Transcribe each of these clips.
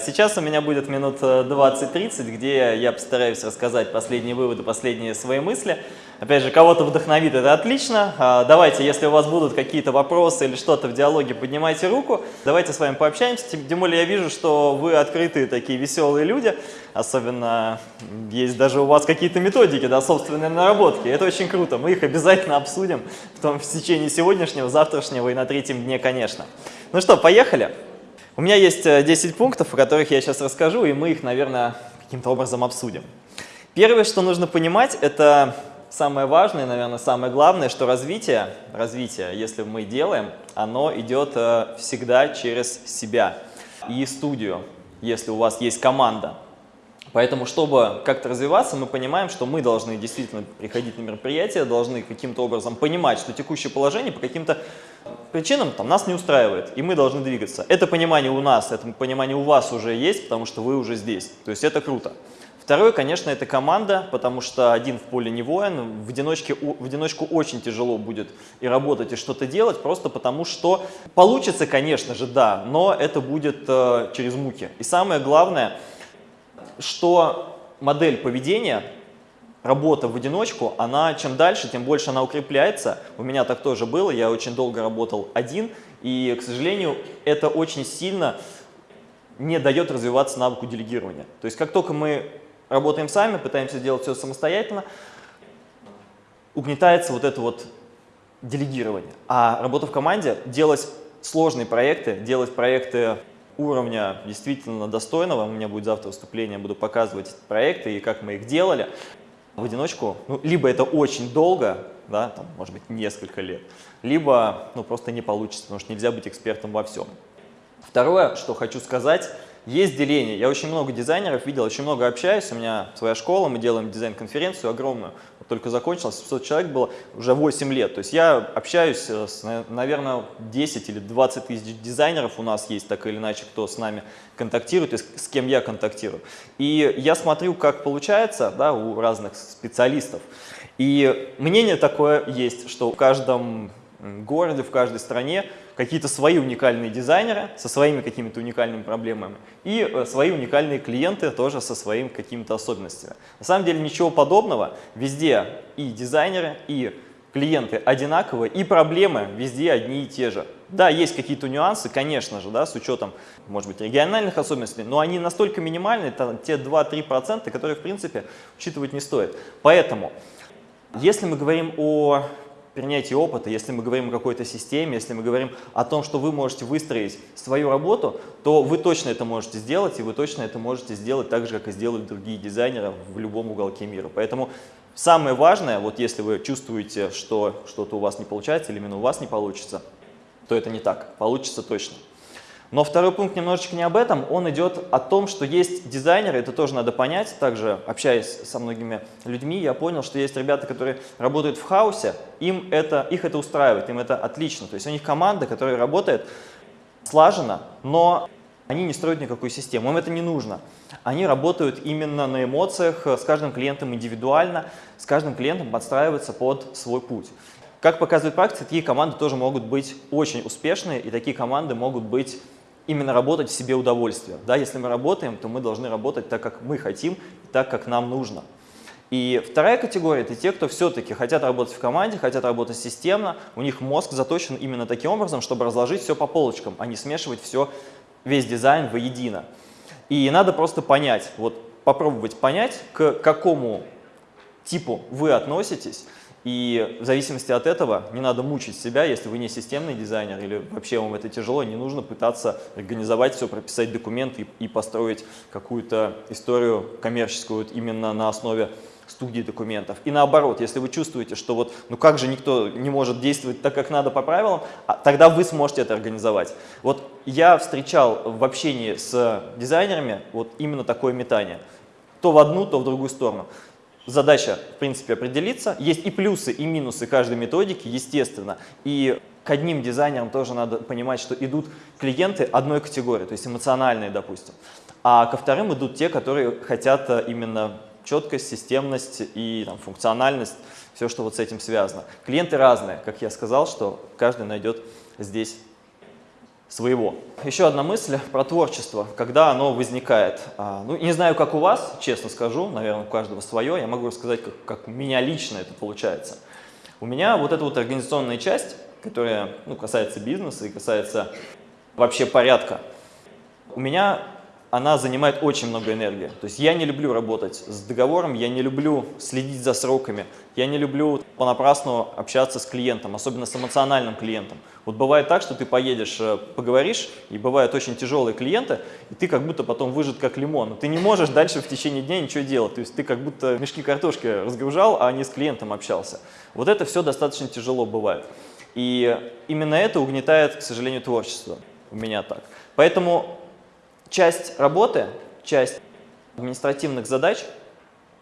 Сейчас у меня будет минут 20-30, где я постараюсь рассказать последние выводы, последние свои мысли. Опять же, кого-то вдохновит, это отлично. А, давайте, если у вас будут какие-то вопросы или что-то в диалоге, поднимайте руку. Давайте с вами пообщаемся. Тем более я вижу, что вы открытые такие веселые люди. Особенно есть даже у вас какие-то методики, да, собственные наработки. Это очень круто. Мы их обязательно обсудим в, том, в течение сегодняшнего, завтрашнего и на третьем дне, конечно. Ну что, поехали. У меня есть 10 э, пунктов, о которых я сейчас расскажу, и мы их, наверное, каким-то образом обсудим. Первое, что нужно понимать, это самое важное, наверное, самое главное, что развитие, развитие, если мы делаем, оно идет э, всегда через себя и студию, если у вас есть команда. Поэтому, чтобы как-то развиваться, мы понимаем, что мы должны действительно приходить на мероприятия, должны каким-то образом понимать, что текущее положение по каким-то причинам там, нас не устраивает, и мы должны двигаться. Это понимание у нас, это понимание у вас уже есть, потому что вы уже здесь. То есть это круто. Второе, конечно, это команда, потому что один в поле не воин. В, одиночке, в одиночку очень тяжело будет и работать, и что-то делать, просто потому что получится, конечно же, да, но это будет э, через муки. И самое главное – что модель поведения, работа в одиночку, она чем дальше, тем больше она укрепляется. У меня так тоже было, я очень долго работал один, и, к сожалению, это очень сильно не дает развиваться навыку делегирования. То есть как только мы работаем сами, пытаемся делать все самостоятельно, угнетается вот это вот делегирование. А работа в команде, делать сложные проекты, делать проекты уровня действительно достойного. У меня будет завтра выступление, буду показывать проекты и как мы их делали. В одиночку, ну, либо это очень долго, да, там, может быть, несколько лет, либо ну, просто не получится, потому что нельзя быть экспертом во всем. Второе, что хочу сказать, есть деление. Я очень много дизайнеров видел, очень много общаюсь. У меня своя школа, мы делаем дизайн-конференцию огромную. Вот только закончилась, 700 человек было уже 8 лет. То есть я общаюсь с, наверное, 10 или 20 тысяч дизайнеров у нас есть, так или иначе, кто с нами контактирует и с, с кем я контактирую. И я смотрю, как получается да, у разных специалистов. И мнение такое есть, что в каждом городе, в каждой стране какие-то свои уникальные дизайнеры со своими какими-то уникальными проблемами и э, свои уникальные клиенты тоже со своими какими-то особенностями. На самом деле ничего подобного. Везде и дизайнеры, и клиенты одинаковые, и проблемы везде одни и те же. Да, есть какие-то нюансы, конечно же, да, с учетом, может быть, региональных особенностей, но они настолько минимальны, это те 2-3%, которые, в принципе, учитывать не стоит. Поэтому, если мы говорим о принятии опыта, если мы говорим о какой-то системе, если мы говорим о том, что вы можете выстроить свою работу, то вы точно это можете сделать, и вы точно это можете сделать так же, как и сделают другие дизайнеры в любом уголке мира. Поэтому самое важное, вот если вы чувствуете, что что-то у вас не получается или именно у вас не получится, то это не так, получится точно. Но второй пункт немножечко не об этом, он идет о том, что есть дизайнеры, это тоже надо понять, также общаясь со многими людьми, я понял, что есть ребята, которые работают в хаосе, им это, их это устраивает, им это отлично, то есть у них команда, которая работает слаженно, но они не строят никакую систему, им это не нужно. Они работают именно на эмоциях, с каждым клиентом индивидуально, с каждым клиентом подстраиваются под свой путь. Как показывает практика, такие команды тоже могут быть очень успешные, и такие команды могут быть именно работать в себе удовольствие. Да, если мы работаем, то мы должны работать так, как мы хотим, так, как нам нужно. И вторая категория – это те, кто все-таки хотят работать в команде, хотят работать системно, у них мозг заточен именно таким образом, чтобы разложить все по полочкам, а не смешивать все, весь дизайн воедино. И надо просто понять, вот попробовать понять, к какому типу вы относитесь, и в зависимости от этого не надо мучить себя, если вы не системный дизайнер или вообще вам это тяжело, не нужно пытаться организовать все, прописать документы и, построить какую-то историю коммерческую вот именно на основе студии документов. И наоборот, если вы чувствуете, что вот, ну как же никто не может действовать так, как надо по правилам, а тогда вы сможете это организовать. Вот я встречал в общении с дизайнерами вот именно такое метание. То в одну, то в другую сторону задача, в принципе, определиться. Есть и плюсы, и минусы каждой методики, естественно. И к одним дизайнерам тоже надо понимать, что идут клиенты одной категории, то есть эмоциональные, допустим. А ко вторым идут те, которые хотят э, именно четкость, системность и там, функциональность, все, что вот с этим связано. Клиенты разные, как я сказал, что каждый найдет здесь своего. Еще одна мысль про творчество, когда оно возникает. А, ну, не знаю, как у вас, честно скажу, наверное, у каждого свое. Я могу рассказать, как, как у меня лично это получается. У меня вот эта вот организационная часть, которая ну, касается бизнеса и касается вообще порядка, у меня она занимает очень много энергии. То есть я не люблю работать с договором, я не люблю следить за сроками, я не люблю понапрасну общаться с клиентом, особенно с эмоциональным клиентом. Вот бывает так, что ты поедешь, э, поговоришь, и бывают очень тяжелые клиенты, и ты как будто потом выжат как лимон. Ты не можешь дальше в течение дня ничего делать. То есть ты как будто мешки картошки разгружал, а не с клиентом общался. Вот это все достаточно тяжело бывает. И именно это угнетает, к сожалению, творчество. У меня так. Поэтому часть работы, часть административных задач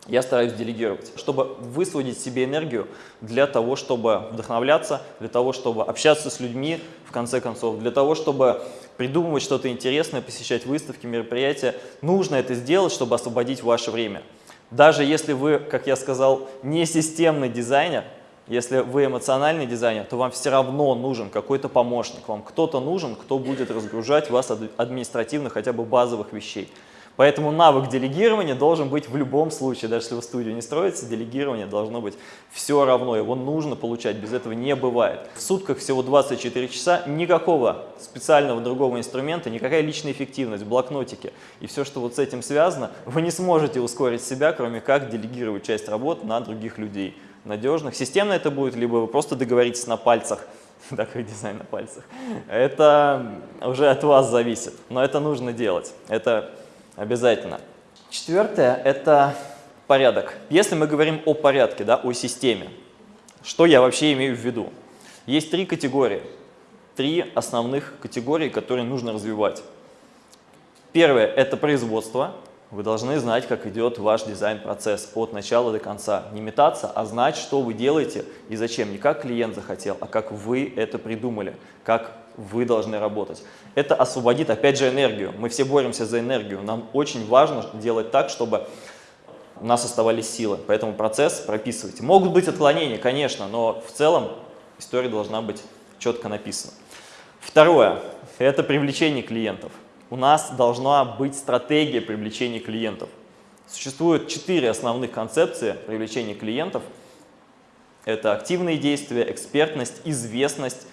я стараюсь делегировать, чтобы высвободить себе энергию для того, чтобы вдохновляться, для того, чтобы общаться с людьми, в конце концов, для того, чтобы придумывать что-то интересное, посещать выставки, мероприятия. Нужно это сделать, чтобы освободить ваше время. Даже если вы, как я сказал, не системный дизайнер, если вы эмоциональный дизайнер, то вам все равно нужен какой-то помощник, вам кто-то нужен, кто будет разгружать вас административно хотя бы базовых вещей. Поэтому навык делегирования должен быть в любом случае, даже если вы студию не строите, делегирование должно быть все равно, его нужно получать, без этого не бывает. В сутках всего 24 часа, никакого специального другого инструмента, никакая личная эффективность, блокнотики и все, что вот с этим связано, вы не сможете ускорить себя, кроме как делегировать часть работ на других людей надежных. Системно это будет, либо вы просто договоритесь на пальцах, такой дизайн на пальцах. Это уже от вас зависит, но это нужно делать, это обязательно. Четвертое – это порядок. Если мы говорим о порядке, да, о системе, что я вообще имею в виду? Есть три категории, три основных категории, которые нужно развивать. Первое – это производство, вы должны знать, как идет ваш дизайн-процесс от начала до конца. Не метаться, а знать, что вы делаете и зачем. Не как клиент захотел, а как вы это придумали, как вы должны работать. Это освободит, опять же, энергию. Мы все боремся за энергию. Нам очень важно делать так, чтобы у нас оставались силы. Поэтому процесс прописывайте. Могут быть отклонения, конечно, но в целом история должна быть четко написана. Второе – это привлечение клиентов у нас должна быть стратегия привлечения клиентов. Существует четыре основных концепции привлечения клиентов. Это активные действия, экспертность, известность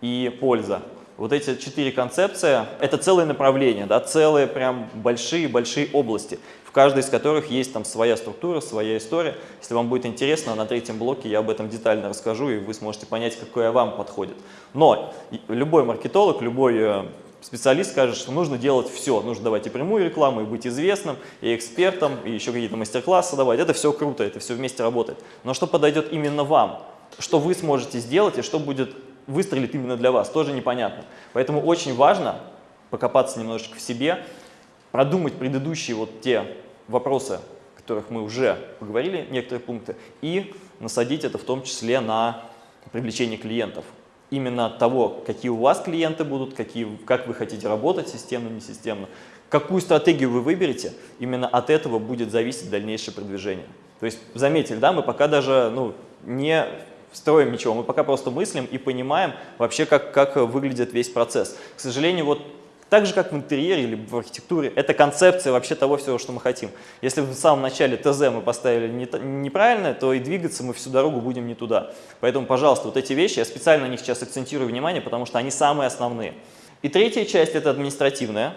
и польза. Вот эти четыре концепции – это целое направление, да, целые прям большие-большие области, в каждой из которых есть там своя структура, своя история. Если вам будет интересно, на третьем блоке я об этом детально расскажу, и вы сможете понять, какое вам подходит. Но любой маркетолог, любой э, специалист скажет, что нужно делать все. Нужно давать и прямую рекламу, и быть известным, и экспертом, и еще какие-то мастер-классы давать. Это все круто, это все вместе работает. Но что подойдет именно вам? Что вы сможете сделать и что будет выстрелить именно для вас, тоже непонятно. Поэтому очень важно покопаться немножечко в себе, продумать предыдущие вот те вопросы, о которых мы уже поговорили, некоторые пункты, и насадить это в том числе на привлечение клиентов именно от того, какие у вас клиенты будут, какие, как вы хотите работать системно, не системно, какую стратегию вы выберете, именно от этого будет зависеть дальнейшее продвижение. То есть, заметили, да, мы пока даже ну, не строим ничего, мы пока просто мыслим и понимаем вообще, как, как выглядит весь процесс. К сожалению, вот так же, как в интерьере или в архитектуре, это концепция вообще того всего, что мы хотим. Если в самом начале ТЗ мы поставили не, неправильно, то и двигаться мы всю дорогу будем не туда. Поэтому, пожалуйста, вот эти вещи, я специально на них сейчас акцентирую внимание, потому что они самые основные. И третья часть – это административная,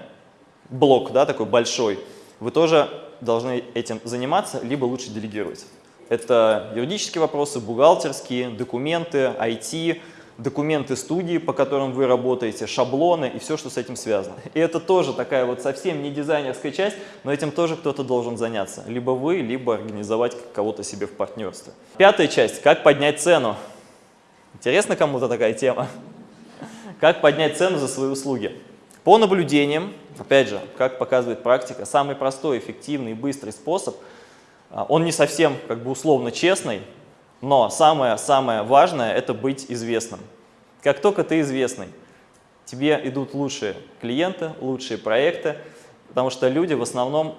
блок да, такой большой. Вы тоже должны этим заниматься, либо лучше делегировать. Это юридические вопросы, бухгалтерские, документы, IT, документы студии, по которым вы работаете, шаблоны и все, что с этим связано. И это тоже такая вот совсем не дизайнерская часть, но этим тоже кто-то должен заняться. Либо вы, либо организовать кого-то себе в партнерстве. Пятая часть. Как поднять цену? Интересно кому-то такая тема? Как поднять цену за свои услуги? По наблюдениям, опять же, как показывает практика, самый простой, эффективный и быстрый способ, а, он не совсем как бы условно честный, но самое-самое важное – это быть известным. Как только ты известный, тебе идут лучшие клиенты, лучшие проекты, потому что люди в основном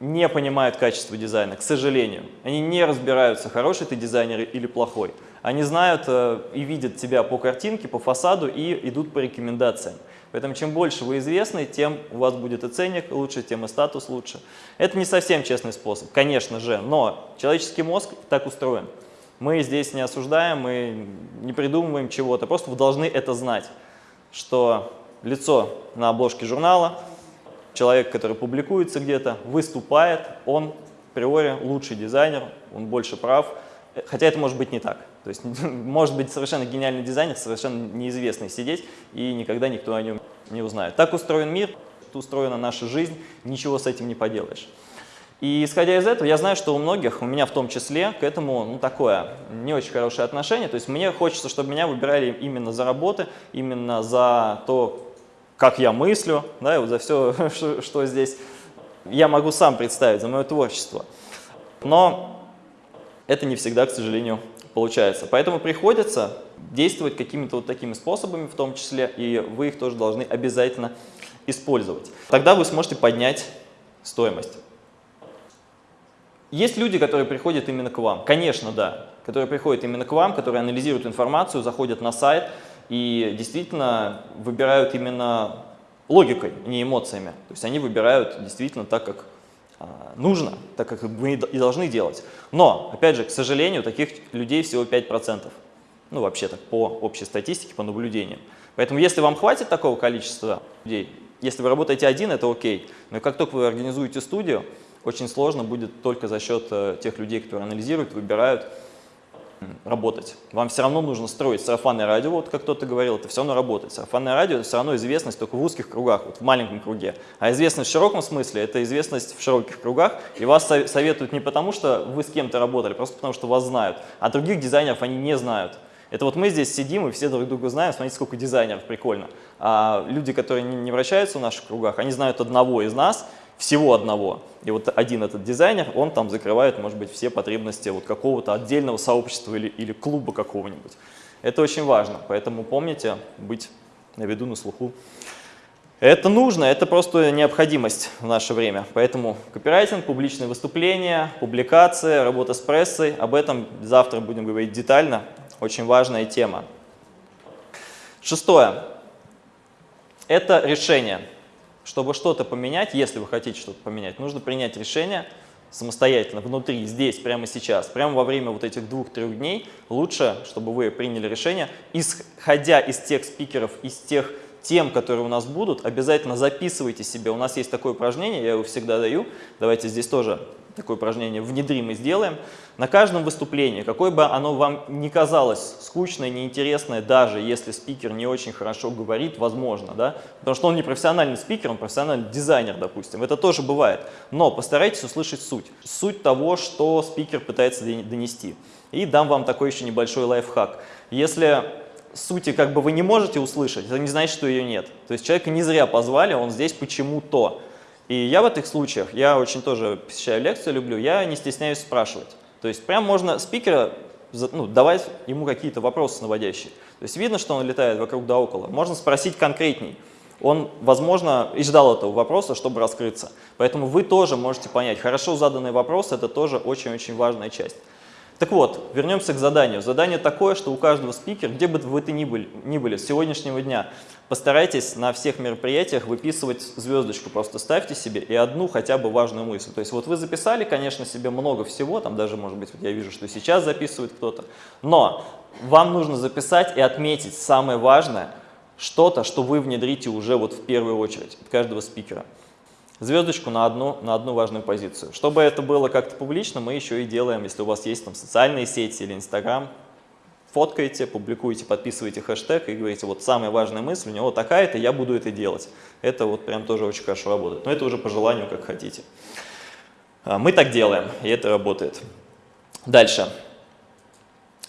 не понимают качество дизайна, к сожалению. Они не разбираются, хороший ты дизайнер или плохой. Они знают э, и видят тебя по картинке, по фасаду и идут по рекомендациям. Поэтому чем больше вы известны, тем у вас будет и ценник лучше, тем и статус лучше. Это не совсем честный способ, конечно же, но человеческий мозг так устроен. Мы здесь не осуждаем, мы не придумываем чего-то, просто вы должны это знать, что лицо на обложке журнала, человек, который публикуется где-то, выступает, он априори лучший дизайнер, он больше прав, хотя это может быть не так. То есть может быть совершенно гениальный дизайнер, совершенно неизвестный сидеть, и никогда никто о нем не узнает. Так устроен мир, устроена наша жизнь, ничего с этим не поделаешь. И исходя из этого, я знаю, что у многих, у меня в том числе, к этому ну, такое не очень хорошее отношение. То есть мне хочется, чтобы меня выбирали именно за работы, именно за то, как я мыслю, да, и вот за все, что, что здесь я могу сам представить, за мое творчество. Но это не всегда, к сожалению, получается. Поэтому приходится действовать какими-то вот такими способами в том числе, и вы их тоже должны обязательно использовать. Тогда вы сможете поднять стоимость. Есть люди, которые приходят именно к вам. Конечно, да. Которые приходят именно к вам, которые анализируют информацию, заходят на сайт и действительно выбирают именно логикой, не эмоциями. То есть они выбирают действительно так, как а, нужно, так как мы и должны делать. Но, опять же, к сожалению, таких людей всего 5%. Ну, вообще так, по общей статистике, по наблюдениям. Поэтому, если вам хватит такого количества людей, если вы работаете один, это окей. Но как только вы организуете студию, очень сложно будет только за счет э, тех людей, которые анализируют, выбирают, работать. Вам все равно нужно строить сарафанное радио, вот как кто-то говорил, это все равно работает. Сарафанное радио – это все равно известность только в узких кругах, вот в маленьком круге. А известность в широком смысле – это известность в широких кругах, и вас советуют не потому, что вы с кем-то работали, просто потому, что вас знают, а других дизайнеров они не знают. Это вот мы здесь сидим и все друг друга знаем, смотрите, сколько дизайнеров, прикольно. А люди, которые не вращаются в наших кругах, они знают одного из нас, всего одного. И вот один этот дизайнер, он там закрывает, может быть, все потребности вот какого-то отдельного сообщества или, или клуба какого-нибудь. Это очень важно, поэтому помните быть на виду, на слуху. Это нужно, это просто необходимость в наше время. Поэтому копирайтинг, публичные выступления, публикации, работа с прессой. Об этом завтра будем говорить детально. Очень важная тема. Шестое. Это решение. Чтобы что-то поменять, если вы хотите что-то поменять, нужно принять решение самостоятельно, внутри, здесь, прямо сейчас, прямо во время вот этих двух-трех дней, лучше, чтобы вы приняли решение, исходя из тех спикеров, из тех тем, которые у нас будут, обязательно записывайте себе. У нас есть такое упражнение, я его всегда даю. Давайте здесь тоже такое упражнение внедрим и сделаем. На каждом выступлении, какое бы оно вам ни казалось скучное, неинтересное, даже если спикер не очень хорошо говорит, возможно, да, потому что он не профессиональный спикер, он профессиональный дизайнер, допустим, это тоже бывает. Но постарайтесь услышать суть, суть того, что спикер пытается донести. И дам вам такой еще небольшой лайфхак. Если сути как бы вы не можете услышать, это не значит, что ее нет. То есть человека не зря позвали, он здесь почему-то. И я в этих случаях, я очень тоже посещаю лекции, люблю, я не стесняюсь спрашивать. То есть прям можно спикера ну, давать ему какие-то вопросы наводящие. То есть видно, что он летает вокруг да около. Можно спросить конкретней. Он, возможно, и ждал этого вопроса, чтобы раскрыться. Поэтому вы тоже можете понять, хорошо заданный вопрос – это тоже очень-очень важная часть. Так вот, вернемся к заданию. Задание такое, что у каждого спикера, где бы вы ни были, ни были с сегодняшнего дня, постарайтесь на всех мероприятиях выписывать звездочку, просто ставьте себе и одну хотя бы важную мысль. То есть вот вы записали, конечно, себе много всего, там даже, может быть, вот я вижу, что сейчас записывает кто-то, но вам нужно записать и отметить самое важное, что-то, что вы внедрите уже вот в первую очередь от каждого спикера звездочку на одну, на одну важную позицию. Чтобы это было как-то публично, мы еще и делаем, если у вас есть там социальные сети или Инстаграм, фоткаете, публикуете, подписываете хэштег и говорите, вот самая важная мысль у него такая-то, я буду это делать. Это вот прям тоже очень хорошо работает. Но это уже по желанию, как хотите. А, мы так делаем, и это работает. Дальше.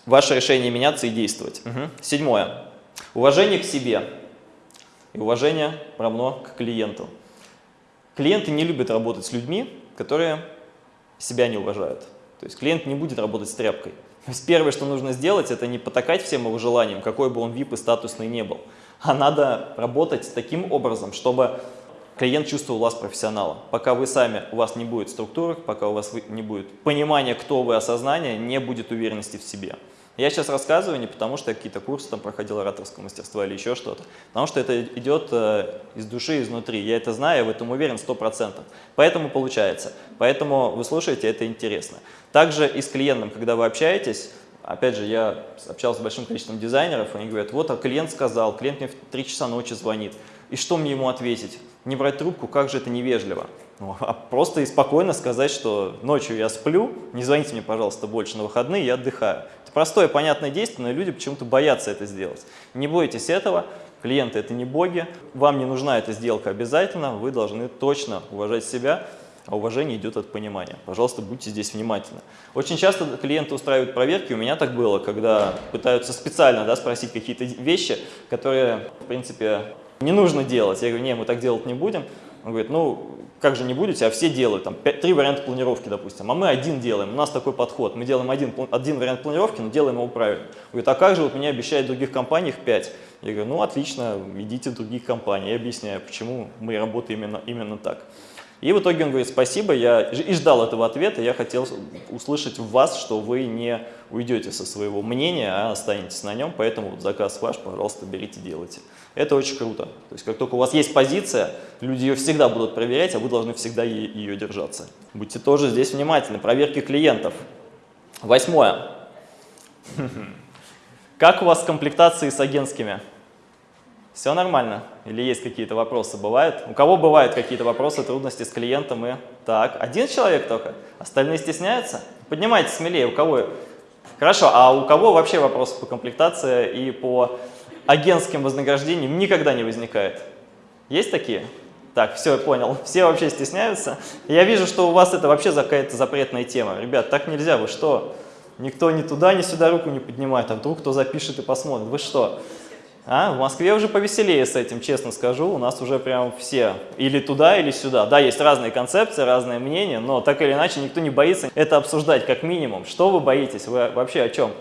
Ваше решение меняться и действовать. Угу. Седьмое. Уважение к себе и уважение равно к клиенту. Клиенты не любят работать с людьми, которые себя не уважают. То есть клиент не будет работать с тряпкой. Первое, что нужно сделать, это не потакать всем его желаниям, какой бы он VIP и статусный не был, а надо работать таким образом, чтобы клиент чувствовал вас профессионала. Пока вы сами, у вас не будет структуры, пока у вас не будет понимания, кто вы, осознания, не будет уверенности в себе. Я сейчас рассказываю не потому, что я какие-то курсы там проходил ораторского мастерства или еще что-то, потому что это идет э, из души, изнутри. Я это знаю, я в этом уверен 100%. Поэтому получается. Поэтому вы слушаете, это интересно. Также и с клиентом, когда вы общаетесь, опять же, я общался с большим количеством дизайнеров, они говорят, вот а клиент сказал, клиент мне в 3 часа ночи звонит, и что мне ему ответить? Не брать трубку, как же это невежливо. Ну, а просто и спокойно сказать, что ночью я сплю, не звоните мне, пожалуйста, больше на выходные, я отдыхаю. Простое, понятное действие, но люди почему-то боятся это сделать. Не бойтесь этого, клиенты это не боги, вам не нужна эта сделка обязательно, вы должны точно уважать себя, а уважение идет от понимания. Пожалуйста, будьте здесь внимательны. Очень часто клиенты устраивают проверки, у меня так было, когда пытаются специально да, спросить какие-то вещи, которые, в принципе, не нужно делать. Я говорю, не, мы так делать не будем. Он говорит, ну, как же не будете, а все делают, там, 5, три варианта планировки, допустим, а мы один делаем, у нас такой подход, мы делаем один, один вариант планировки, но делаем его правильно. Он говорит, а как же, вот меня обещают в других компаниях 5. Я говорю, ну, отлично, идите в других компаний. Я объясняю, почему мы работаем именно, именно так. И в итоге он говорит, спасибо, я и ждал этого ответа, я хотел услышать в вас, что вы не уйдете со своего мнения, а останетесь на нем, поэтому вот заказ ваш, пожалуйста, берите, делайте. Это очень круто. То есть как только у вас есть позиция, люди ее всегда будут проверять, а вы должны всегда ее держаться. Будьте тоже здесь внимательны. Проверки клиентов. Восьмое. Как у вас с с агентскими? Все нормально? Или есть какие-то вопросы? Бывают? У кого бывают какие-то вопросы, трудности с клиентом? И... Так, один человек только? Остальные стесняются? Поднимайте смелее, у кого... Хорошо, а у кого вообще вопросы по комплектации и по агентским вознаграждениям никогда не возникает? Есть такие? Так, все, я понял. Все вообще стесняются. Я вижу, что у вас это вообще какая-то запретная тема. Ребят, так нельзя, вы что? Никто ни туда, ни сюда руку не поднимает, а вдруг кто запишет и посмотрит. Вы что? А? В Москве уже повеселее с этим, честно скажу. У нас уже прям все или туда, или сюда. Да, есть разные концепции, разные мнения, но так или иначе никто не боится это обсуждать как минимум. Что вы боитесь? Вы вообще о чем?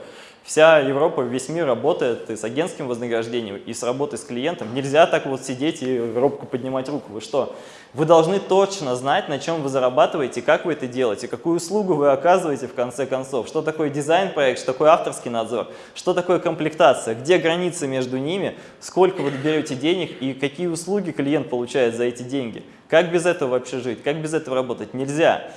Вся Европа, весь мир работает и с агентским вознаграждением, и с работой с клиентом. Нельзя так вот сидеть и робко поднимать руку. Вы что? Вы должны точно знать, на чем вы зарабатываете, как вы это делаете, какую услугу вы оказываете в конце концов, что такое дизайн-проект, что такое авторский надзор, что такое комплектация, где границы между ними, сколько вы берете денег и какие услуги клиент получает за эти деньги. Как без этого вообще жить, как без этого работать? Нельзя.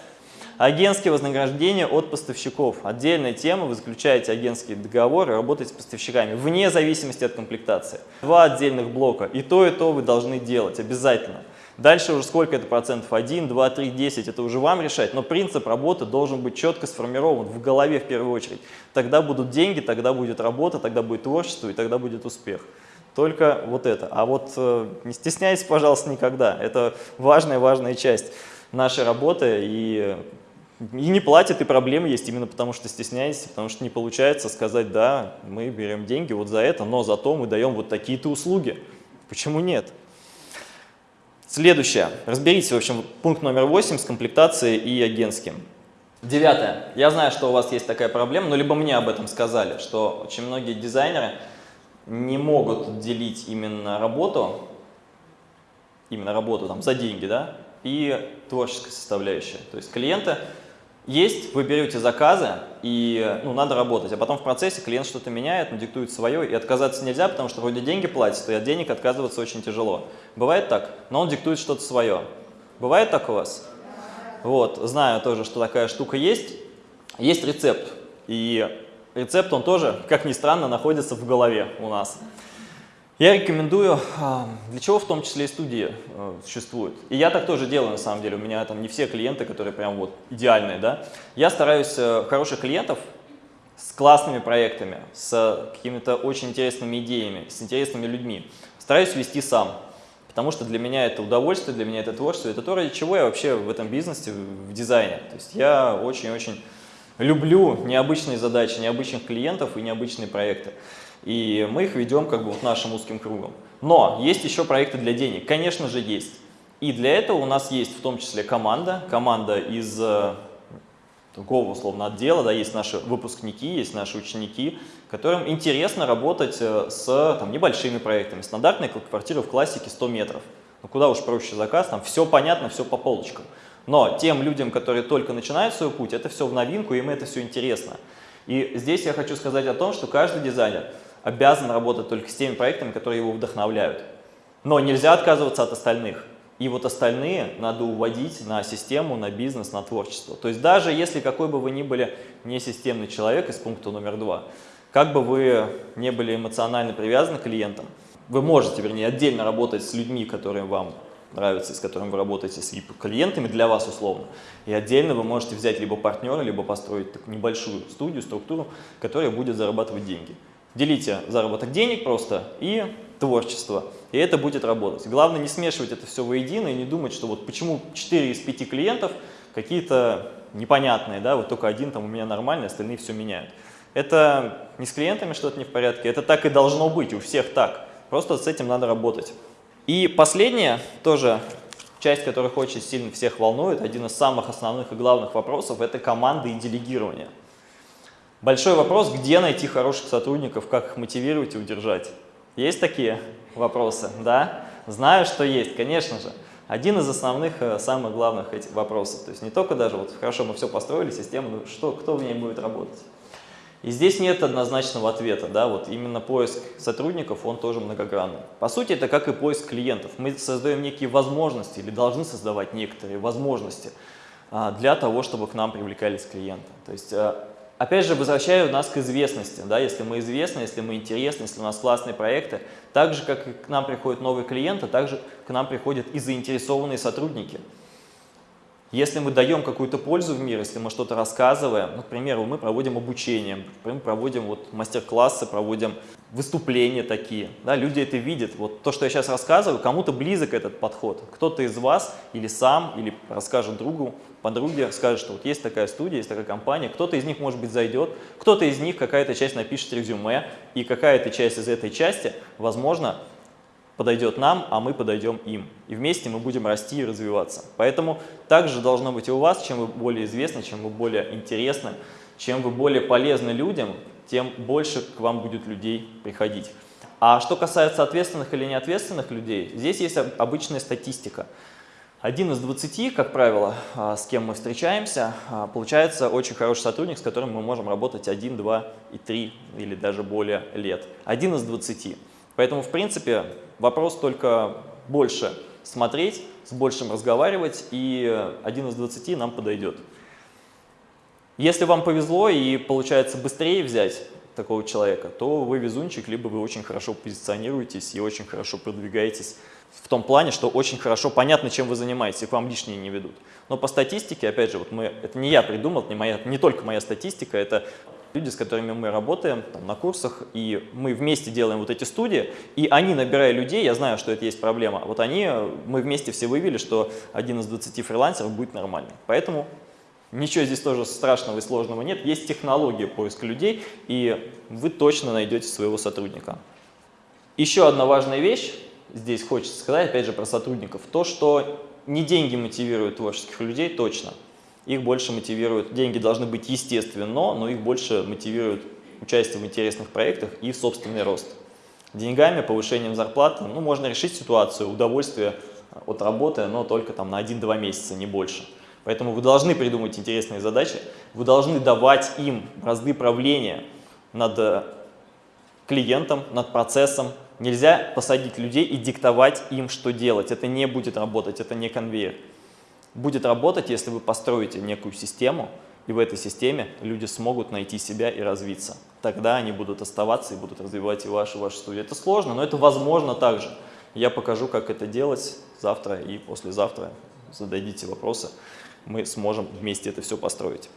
Агентские вознаграждения от поставщиков. Отдельная тема, вы заключаете агентские договоры, работаете с поставщиками, вне зависимости от комплектации. Два отдельных блока, и то, и то вы должны делать обязательно. Дальше уже сколько это процентов, 1, 2, 3, 10, это уже вам решать, но принцип работы должен быть четко сформирован в голове в первую очередь. Тогда будут деньги, тогда будет работа, тогда будет творчество и тогда будет успех. Только вот это. А вот э, не стесняйтесь, пожалуйста, никогда. Это важная-важная часть нашей работы и и не платят, и проблемы есть именно потому, что стесняетесь, потому что не получается сказать, да, мы берем деньги вот за это, но зато мы даем вот такие-то услуги. Почему нет? Следующее. Разберитесь, в общем, пункт номер 8 с комплектацией и агентским. Девятое. Я знаю, что у вас есть такая проблема, но либо мне об этом сказали, что очень многие дизайнеры не могут делить именно работу, именно работу там за деньги, да, и творческая составляющая. То есть клиенты есть, вы берете заказы, и ну, надо работать, а потом в процессе клиент что-то меняет, он диктует свое, и отказаться нельзя, потому что вроде деньги платят, и от денег отказываться очень тяжело. Бывает так, но он диктует что-то свое. Бывает так у вас? Вот, знаю тоже, что такая штука есть. Есть рецепт, и рецепт он тоже, как ни странно, находится в голове у нас. Я рекомендую, а, для чего в том числе и студии а, существуют. И я так тоже делаю на самом деле, у меня там не все клиенты, которые прям вот идеальные, да. Я стараюсь э, хороших клиентов с классными проектами, с какими-то очень интересными идеями, с интересными людьми. Стараюсь вести сам, потому что для меня это удовольствие, для меня это творчество, это то, ради чего я вообще в этом бизнесе, в дизайне. То есть я очень-очень люблю необычные задачи, необычных клиентов и необычные проекты. И мы их ведем как бы вот нашим узким кругом. Но есть еще проекты для денег, конечно же есть. И для этого у нас есть в том числе команда, команда из э, другого условно отдела, да, есть наши выпускники, есть наши ученики, которым интересно работать э, с там, небольшими проектами. Стандартная квартира в классике 100 метров. Ну куда уж проще заказ, там все понятно, все по полочкам. Но тем людям, которые только начинают свой путь, это все в новинку, им это все интересно. И здесь я хочу сказать о том, что каждый дизайнер обязан работать только с теми проектами, которые его вдохновляют. Но нельзя отказываться от остальных. И вот остальные надо уводить на систему, на бизнес, на творчество. То есть даже если какой бы вы ни были несистемный человек из пункта номер два, как бы вы не были эмоционально привязаны к клиентам, вы можете, вернее, отдельно работать с людьми, которые вам нравятся, с которыми вы работаете, с клиентами для вас условно. И отдельно вы можете взять либо партнера, либо построить такую небольшую студию, структуру, которая будет зарабатывать деньги. Делите заработок денег просто и творчество, и это будет работать. Главное не смешивать это все воедино и не думать, что вот почему 4 из 5 клиентов какие-то непонятные, да, вот только один там у меня нормальный, остальные все меняют. Это не с клиентами что-то не в порядке, это так и должно быть, у всех так. Просто с этим надо работать. И последняя, тоже часть, которая очень сильно всех волнует, один из самых основных и главных вопросов, это команды и делегирование. Большой вопрос, где найти хороших сотрудников, как их мотивировать и удержать. Есть такие вопросы? Да? Знаю, что есть, конечно же. Один из основных, э, самых главных этих вопросов. То есть не только даже, вот хорошо, мы все построили, систему, ну что, кто в ней будет работать? И здесь нет однозначного ответа, да, вот именно поиск сотрудников, он тоже многогранный. По сути, это как и поиск клиентов. Мы создаем некие возможности или должны создавать некоторые возможности а, для того, чтобы к нам привлекались клиенты. То есть, а, опять же, возвращаю нас к известности, да, если мы известны, если мы интересны, если у нас классные проекты, так же, как и к нам приходят новые клиенты, так же к нам приходят и заинтересованные сотрудники. Если мы даем какую-то пользу в мир, если мы что-то рассказываем, ну, к примеру, мы проводим обучение, мы проводим вот мастер-классы, проводим выступления такие, да, люди это видят. Вот то, что я сейчас рассказываю, кому-то близок этот подход. Кто-то из вас или сам, или расскажет другу, подруге, скажет, что вот есть такая студия, есть такая компания, кто-то из них, может быть, зайдет, кто-то из них какая-то часть напишет резюме, и какая-то часть из этой части, возможно, подойдет нам, а мы подойдем им. И вместе мы будем расти и развиваться. Поэтому также должно быть и у вас, чем вы более известны, чем вы более интересны, чем вы более полезны людям, тем больше к вам будет людей приходить. А что касается ответственных или неответственных людей, здесь есть обычная статистика. Один из 20, как правило, а, с кем мы встречаемся, а, получается очень хороший сотрудник, с которым мы можем работать 1, 2 и 3 или даже более лет. Один из 20. Поэтому, в принципе, вопрос только больше смотреть, с большим разговаривать, и один из 20 нам подойдет. Если вам повезло и получается быстрее взять такого человека, то вы везунчик, либо вы очень хорошо позиционируетесь и очень хорошо продвигаетесь в том плане, что очень хорошо понятно, чем вы занимаетесь, и к вам лишние не ведут. Но по статистике, опять же, вот мы, это не я придумал, не, моя, не только моя статистика, это люди, с которыми мы работаем там, на курсах, и мы вместе делаем вот эти студии, и они, набирая людей, я знаю, что это есть проблема, вот они, мы вместе все выявили, что один из 20 фрилансеров будет нормальный. Поэтому ничего здесь тоже страшного и сложного нет, есть технология поиска людей, и вы точно найдете своего сотрудника. Еще одна важная вещь, здесь хочется сказать, опять же, про сотрудников, то, что не деньги мотивируют творческих людей, точно – их больше мотивируют, деньги должны быть естественно, но их больше мотивирует участие в интересных проектах и собственный рост. Деньгами, повышением зарплаты, ну, можно решить ситуацию, удовольствие от работы, но только там на 1-2 месяца, не больше. Поэтому вы должны придумать интересные задачи, вы должны давать им разды правления над э, клиентом, над процессом. Нельзя посадить людей и диктовать им, что делать. Это не будет работать, это не конвейер будет работать, если вы построите некую систему, и в этой системе люди смогут найти себя и развиться. Тогда они будут оставаться и будут развивать и вашу, вашу студию. Это сложно, но это возможно также. Я покажу, как это делать завтра и послезавтра. Зададите вопросы, мы сможем вместе это все построить.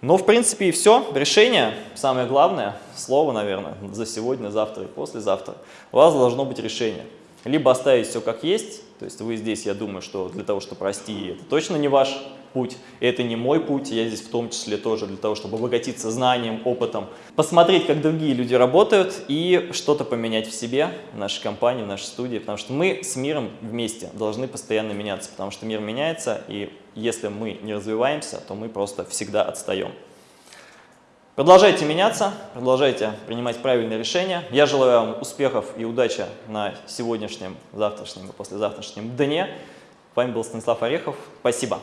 Но, в принципе, и все. Решение, самое главное, слово, наверное, за сегодня, завтра и послезавтра. У вас должно быть решение. Либо оставить все как есть, то есть вы здесь, я думаю, что для того, чтобы расти, это точно не ваш путь, это не мой путь, я здесь в том числе тоже для того, чтобы обогатиться знанием, опытом, посмотреть, как другие люди работают и что-то поменять в себе, в нашей компании, в нашей студии, потому что мы с миром вместе должны постоянно меняться, потому что мир меняется, и если мы не развиваемся, то мы просто всегда отстаем. Продолжайте меняться, продолжайте принимать правильные решения. Я желаю вам успехов и удачи на сегодняшнем, завтрашнем и послезавтрашнем дне. С вами был Станислав Орехов. Спасибо.